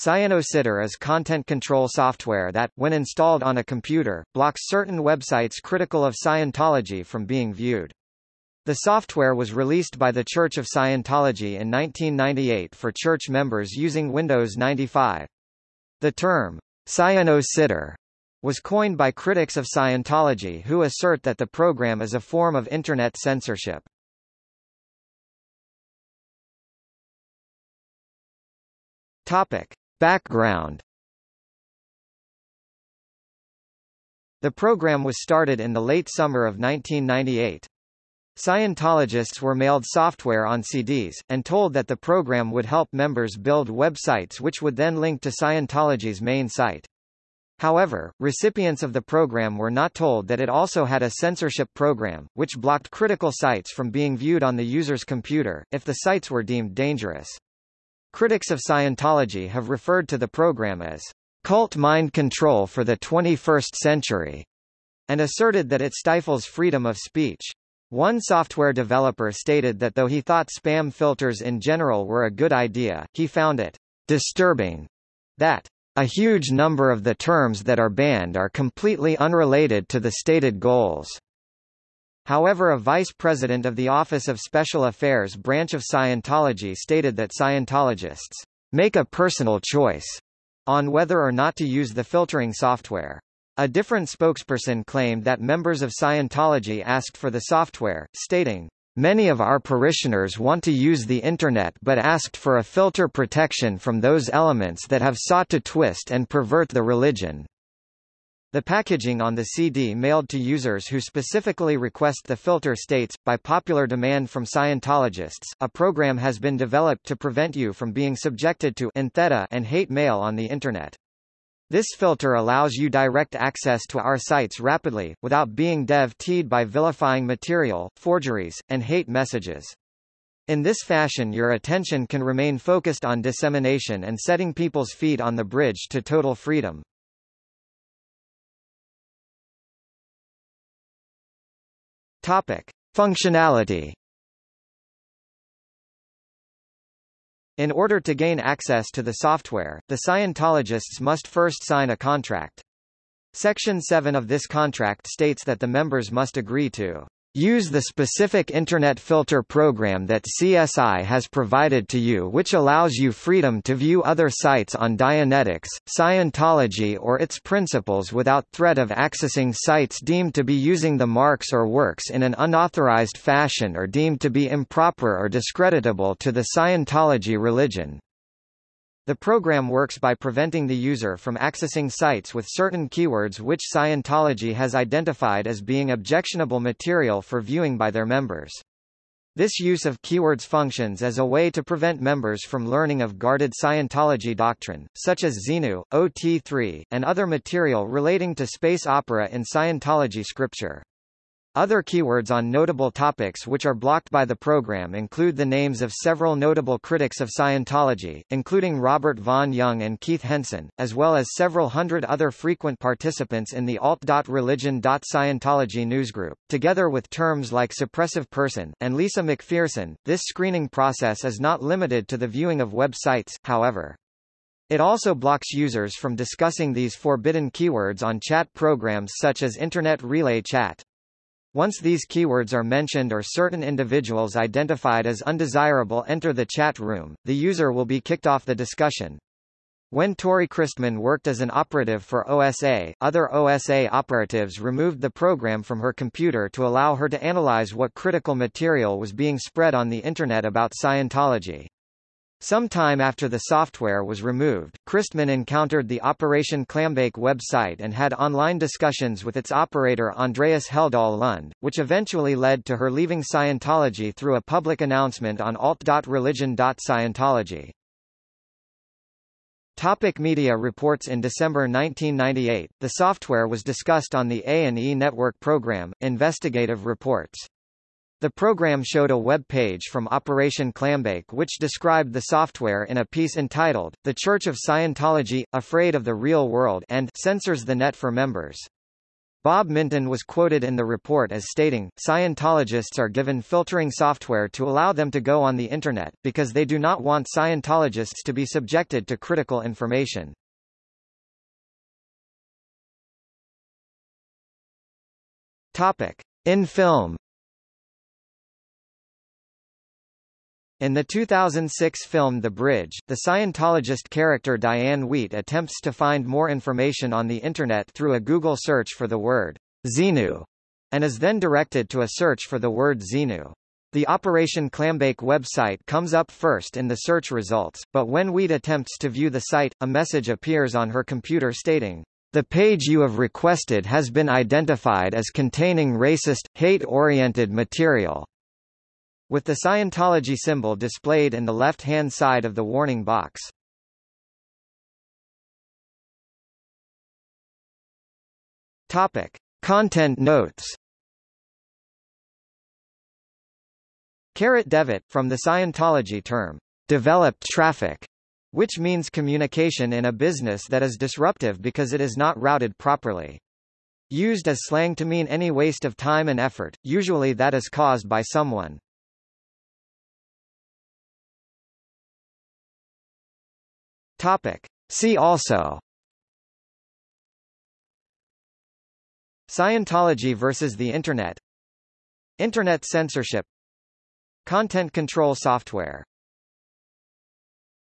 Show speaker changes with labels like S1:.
S1: Scieno Sitter is content control software that, when installed on a computer, blocks certain websites critical of Scientology from being viewed. The software was released by the Church of Scientology in 1998 for church members using Windows 95. The term, Scieno Sitter, was coined by critics of Scientology who assert that the program is a form of Internet censorship. Topic. Background The program was started in the late summer of 1998. Scientologists were mailed software on CDs, and told that the program would help members build websites which would then link to Scientology's main site. However, recipients of the program were not told that it also had a censorship program, which blocked critical sites from being viewed on the user's computer, if the sites were deemed dangerous. Critics of Scientology have referred to the program as cult mind control for the 21st century, and asserted that it stifles freedom of speech. One software developer stated that though he thought spam filters in general were a good idea, he found it disturbing that a huge number of the terms that are banned are completely unrelated to the stated goals. However a vice president of the Office of Special Affairs branch of Scientology stated that Scientologists make a personal choice on whether or not to use the filtering software. A different spokesperson claimed that members of Scientology asked for the software, stating, Many of our parishioners want to use the Internet but asked for a filter protection from those elements that have sought to twist and pervert the religion. The packaging on the CD mailed to users who specifically request the filter states, by popular demand from Scientologists, a program has been developed to prevent you from being subjected to and hate mail on the Internet. This filter allows you direct access to our sites rapidly, without being dev-T'd by vilifying material, forgeries, and hate messages. In this fashion your attention can remain focused on dissemination and setting people's feet on the bridge to total freedom. Topic. Functionality In order to gain access to the software, the Scientologists must first sign a contract. Section 7 of this contract states that the members must agree to Use the specific Internet filter program that CSI has provided to you which allows you freedom to view other sites on Dianetics, Scientology or its principles without threat of accessing sites deemed to be using the marks or works in an unauthorized fashion or deemed to be improper or discreditable to the Scientology religion. The program works by preventing the user from accessing sites with certain keywords which Scientology has identified as being objectionable material for viewing by their members. This use of keywords functions as a way to prevent members from learning of guarded Scientology doctrine, such as Xenu, OT3, and other material relating to space opera in Scientology scripture. Other keywords on notable topics which are blocked by the program include the names of several notable critics of Scientology, including Robert Vaughn Young and Keith Henson, as well as several hundred other frequent participants in the alt.religion.scientology newsgroup. Together with terms like suppressive person, and Lisa McPherson, this screening process is not limited to the viewing of websites, however. It also blocks users from discussing these forbidden keywords on chat programs such as Internet Relay Chat. Once these keywords are mentioned or certain individuals identified as undesirable enter the chat room, the user will be kicked off the discussion. When Tori Christman worked as an operative for OSA, other OSA operatives removed the program from her computer to allow her to analyze what critical material was being spread on the Internet about Scientology. Some time after the software was removed, Christman encountered the Operation Clambake website and had online discussions with its operator Andreas Heldal-Lund, which eventually led to her leaving Scientology through a public announcement on alt.religion.scientology. Topic media reports In December 1998, the software was discussed on the A&E Network program, Investigative Reports. The program showed a web page from Operation Clambake which described the software in a piece entitled, The Church of Scientology, Afraid of the Real World and Censors the Net for Members. Bob Minton was quoted in the report as stating, Scientologists are given filtering software to allow them to go on the Internet, because they do not want Scientologists to be subjected to critical information. Topic. In film In the 2006 film The Bridge, the Scientologist character Diane Wheat attempts to find more information on the Internet through a Google search for the word Xenu, and is then directed to a search for the word Xenu. The Operation Clambake website comes up first in the search results, but when Wheat attempts to view the site, a message appears on her computer stating, the page you have requested has been identified as containing racist, hate-oriented material with the Scientology symbol displayed in the left-hand side of the warning box. Topic. Content notes Carrot Dev-T'd, from the Scientology term, developed traffic, which means communication in a business that is disruptive because it is not routed properly. Used as slang to mean any waste of time and effort, usually that is caused by someone. Topic. See also. Scientology versus the Internet. Internet censorship. Content control software